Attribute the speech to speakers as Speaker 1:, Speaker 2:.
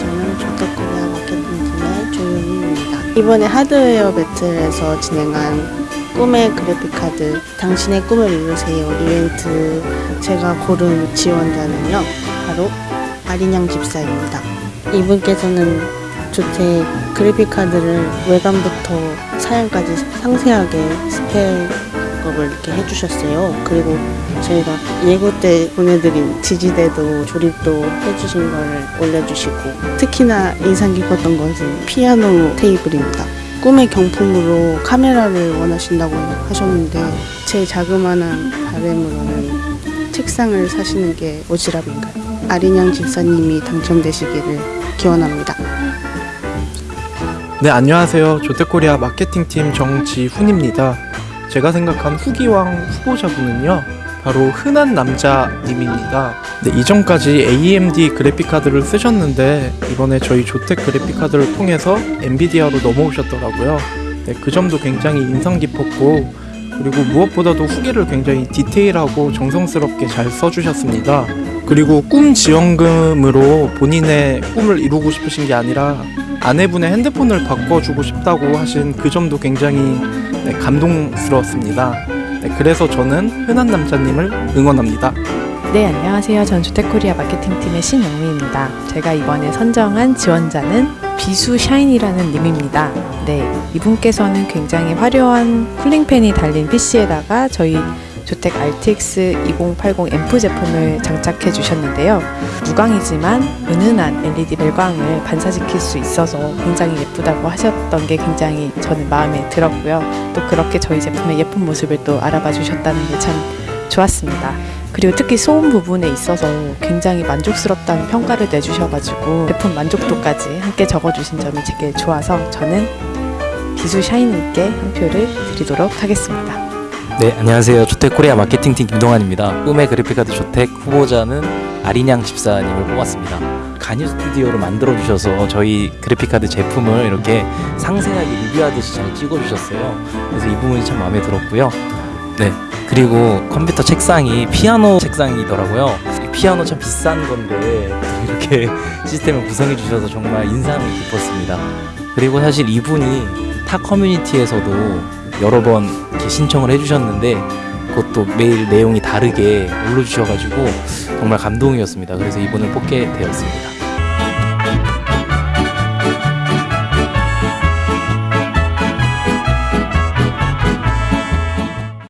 Speaker 1: 저는 조덕구와 마케팅팀의 조용입니다. 이번에 하드웨어 배틀에서 진행한 꿈의 그래픽카드 당신의 꿈을 이루세요 이벤트 제가 고른 지원자는요 바로 아린양 집사입니다. 이분께서는 조택 그래픽카드를 외관부터 사양까지 상세하게 스펙 업을 이렇게 해주셨어요 그리고 저희가 예고 때 보내드린 지지대도 조립도 해주신 걸 올려주시고 특히나 인상 깊었던 것은 피아노 테이블입니다. 꿈의 경품으로 카메라를 원하신다고 하셨는데 제 자그마한 바램으로는 책상을 사시는 게 오지랖인가요? 아린양 집사님이 당첨되시기를 기원합니다.
Speaker 2: 네 안녕하세요 조태코리아 마케팅팀 정지훈입니다 제가 생각한 후기왕 후보자분은요 바로 흔한 남자님입니다. 네, 이전까지 AMD 그래픽카드를 쓰셨는데 이번에 저희 조텍 그래픽카드를 통해서 엔비디아로 넘어오셨더라고요. 네, 그 점도 굉장히 인상 깊었고 그리고 무엇보다도 후기를 굉장히 디테일하고 정성스럽게 잘 써주셨습니다. 그리고 꿈 지원금으로 본인의 꿈을 이루고 싶으신 게 아니라 아내분의 핸드폰을 바꿔주고 싶다고 하신 그 점도 굉장히 네, 감동스러웠습니다. 네, 그래서 저는 흔한 남자님을 응원합니다.
Speaker 3: 네, 안녕하세요. 전 주택코리아 마케팅팀의 신영미입니다. 제가 이번에 선정한 지원자는 비수 샤인이라는 님입니다. 네, 이분께서는 굉장히 화려한 쿨링팬이 달린 PC에다가 저희 주택 RTX 2080 앰프 제품을 장착해 주셨는데요. 무광이지만 은은한 LED 멜광을 반사시킬 수 있어서 굉장히 예쁘다고 하셨던 게 굉장히 저는 마음에 들었고요. 또 그렇게 저희 제품의 예쁜 모습을 또 알아봐 주셨다는 게 참 좋았습니다. 그리고 특히 소음 부분에 있어서 굉장히 만족스럽다는 평가를 내주셔가지고 제품 만족도까지 함께 적어주신 점이 되게 좋아서 저는 비수 샤이님께 한 표를 드리도록 하겠습니다.
Speaker 4: 네, 안녕하세요. 조택코리아 마케팅팀 김동환입니다. 꿈의 그래픽카드 조택 후보자는 아린양 집사님을 뽑았습니다. 간유 스튜디오를 만들어 주셔서 저희 그래픽카드 제품을 이렇게 상세하게 리뷰하듯이 잘 찍어 주셨어요. 그래서 이 부분이 참 마음에 들었고요. 네, 그리고 컴퓨터 책상이 피아노 책상이더라고요. 이 피아노 참 비싼 건데 이렇게 시스템을 구성해 주셔서 정말 인상이 깊었습니다. 그리고 사실 이분이 타 커뮤니티에서도 여러 번 신청을 해주셨는데 그것도 매일 내용이 다르게 올려주셔가지고 정말 감동이었습니다. 그래서 이분을 뽑게 되었습니다.